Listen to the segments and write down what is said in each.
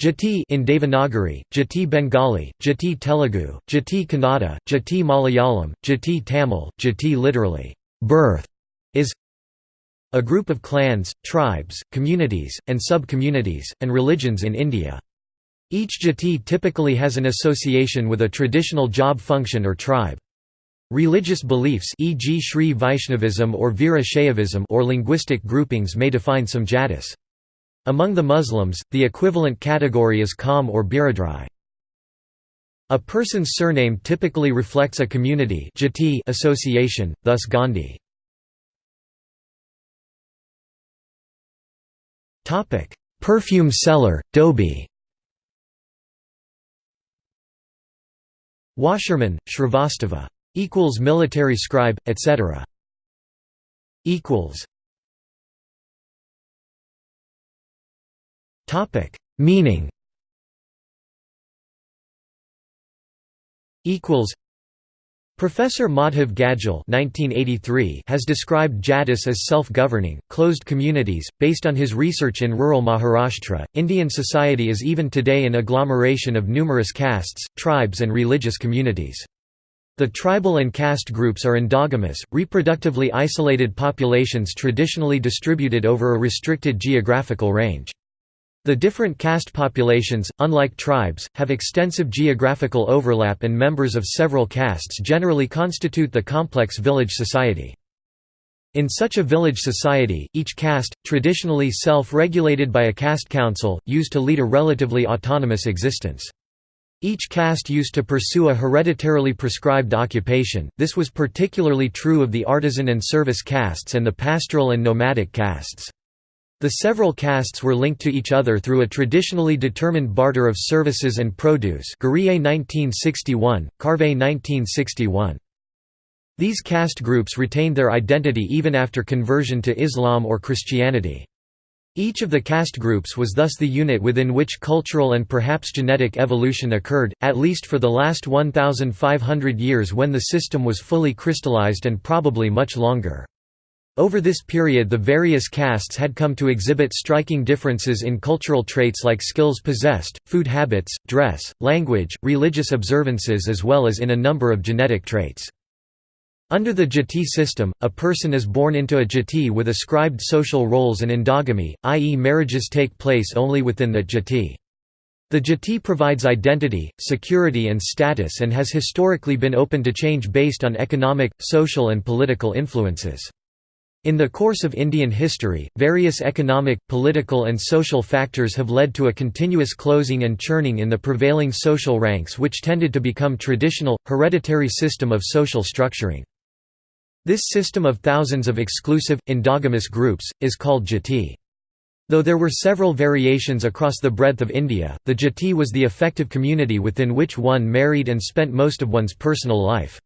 Jati in Devanagari, Jati Bengali, Jati Telugu, Jati Kannada, Jati Malayalam, Jati Tamil, Jati literally, birth, is a group of clans, tribes, communities, and sub-communities, and religions in India. Each jati typically has an association with a traditional job function or tribe. Religious beliefs e.g. Sri Vaishnavism or Veera Shaivism or linguistic groupings may define some jatis. Among the Muslims, the equivalent category is Qawm or Biradri. A person's surname typically reflects a community association, thus Gandhi. Perfume seller, Dhobi Washerman, Shrivastava. Equals military scribe, etc. Equals Topic: Meaning. Equals. Professor Madhav Gadgil (1983) has described Jatis as self-governing, closed communities. Based on his research in rural Maharashtra, Indian society is even today an agglomeration of numerous castes, tribes, and religious communities. The tribal and caste groups are endogamous, reproductively isolated populations traditionally distributed over a restricted geographical range. The different caste populations, unlike tribes, have extensive geographical overlap and members of several castes generally constitute the complex village society. In such a village society, each caste, traditionally self-regulated by a caste council, used to lead a relatively autonomous existence. Each caste used to pursue a hereditarily prescribed occupation, this was particularly true of the artisan and service castes and the pastoral and nomadic castes. The several castes were linked to each other through a traditionally determined barter of services and produce 1961, Karve 1961. These caste groups retained their identity even after conversion to Islam or Christianity. Each of the caste groups was thus the unit within which cultural and perhaps genetic evolution occurred, at least for the last 1,500 years when the system was fully crystallized and probably much longer. Over this period the various castes had come to exhibit striking differences in cultural traits like skills possessed, food habits, dress, language, religious observances as well as in a number of genetic traits. Under the jati system, a person is born into a jati with ascribed social roles and endogamy, i.e. marriages take place only within that jati. The jati provides identity, security and status and has historically been open to change based on economic, social and political influences. In the course of Indian history, various economic, political and social factors have led to a continuous closing and churning in the prevailing social ranks which tended to become traditional, hereditary system of social structuring. This system of thousands of exclusive, endogamous groups, is called jati. Though there were several variations across the breadth of India, the jati was the effective community within which one married and spent most of one's personal life.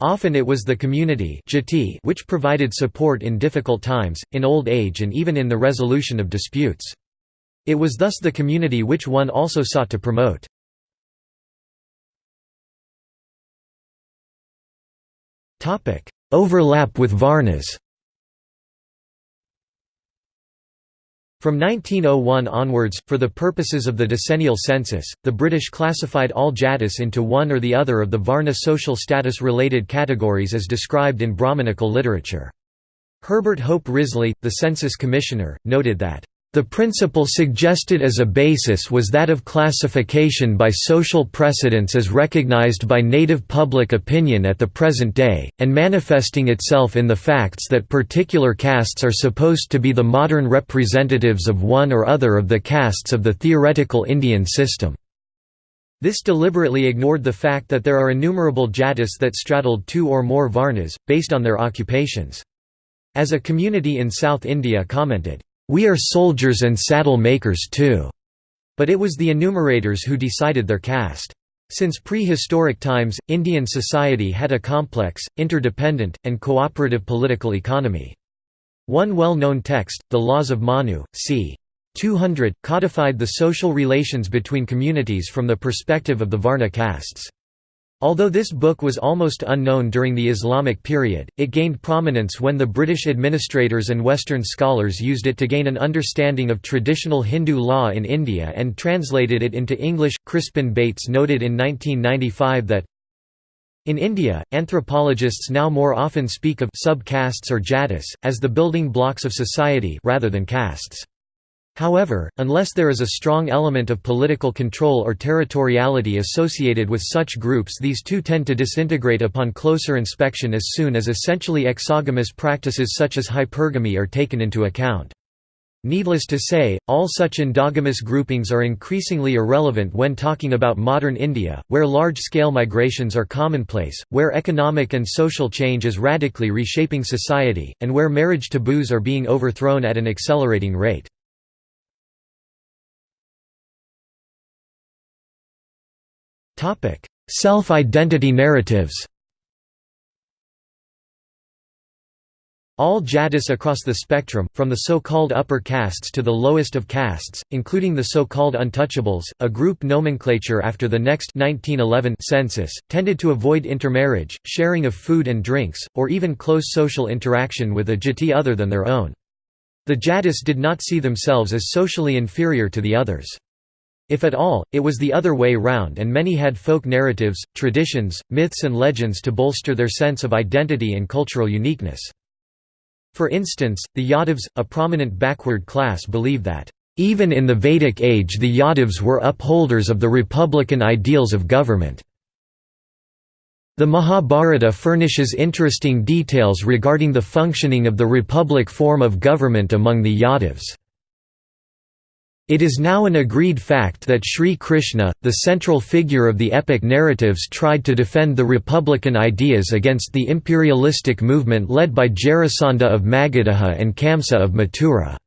Often it was the community which provided support in difficult times, in old age and even in the resolution of disputes. It was thus the community which one also sought to promote. Overlap with Varnas From 1901 onwards, for the purposes of the decennial census, the British classified all Jatis into one or the other of the Varna social status-related categories as described in Brahmanical literature. Herbert Hope Risley, the census commissioner, noted that the principle suggested as a basis was that of classification by social precedence as recognized by native public opinion at the present day, and manifesting itself in the facts that particular castes are supposed to be the modern representatives of one or other of the castes of the theoretical Indian system. This deliberately ignored the fact that there are innumerable jatis that straddled two or more varnas, based on their occupations. As a community in South India commented, we are soldiers and saddle makers too. But it was the enumerators who decided their caste. Since prehistoric times, Indian society had a complex, interdependent, and cooperative political economy. One well-known text, the Laws of Manu, c. 200, codified the social relations between communities from the perspective of the Varna castes. Although this book was almost unknown during the Islamic period, it gained prominence when the British administrators and Western scholars used it to gain an understanding of traditional Hindu law in India and translated it into English. Crispin Bates noted in 1995 that in India, anthropologists now more often speak of sub-castes or jatis, as the building blocks of society rather than castes. However, unless there is a strong element of political control or territoriality associated with such groups these too tend to disintegrate upon closer inspection as soon as essentially exogamous practices such as hypergamy are taken into account. Needless to say, all such endogamous groupings are increasingly irrelevant when talking about modern India, where large-scale migrations are commonplace, where economic and social change is radically reshaping society, and where marriage taboos are being overthrown at an accelerating rate. Topic: Self-identity narratives. All Jatis across the spectrum, from the so-called upper castes to the lowest of castes, including the so-called untouchables, a group nomenclature after the next 1911 census, tended to avoid intermarriage, sharing of food and drinks, or even close social interaction with a jati other than their own. The Jatis did not see themselves as socially inferior to the others. If at all, it was the other way round and many had folk narratives, traditions, myths and legends to bolster their sense of identity and cultural uniqueness. For instance, the Yadavs, a prominent backward class believe that, "...even in the Vedic age the Yadavs were upholders of the republican ideals of government." The Mahabharata furnishes interesting details regarding the functioning of the republic form of government among the Yadavs. It is now an agreed fact that Sri Krishna, the central figure of the epic narratives tried to defend the republican ideas against the imperialistic movement led by Jarasandha of Magadha and Kamsa of Mathura.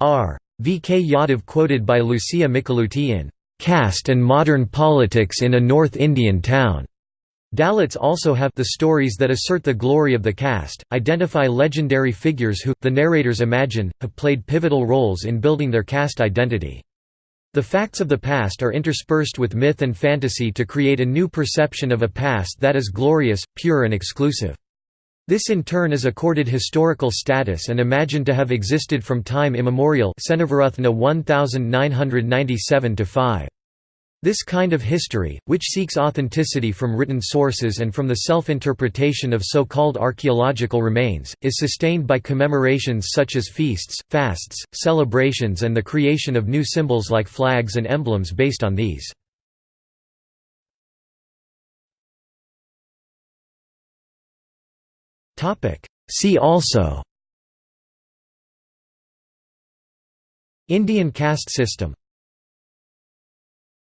R. V. K. Yadav quoted by Lucia Michelutti in "'Caste and Modern Politics in a North Indian Town' Dalits also have the stories that assert the glory of the caste, identify legendary figures who, the narrators imagine, have played pivotal roles in building their caste identity. The facts of the past are interspersed with myth and fantasy to create a new perception of a past that is glorious, pure and exclusive. This in turn is accorded historical status and imagined to have existed from time immemorial 1997 5 this kind of history, which seeks authenticity from written sources and from the self-interpretation of so-called archaeological remains, is sustained by commemorations such as feasts, fasts, celebrations and the creation of new symbols like flags and emblems based on these. See also Indian caste system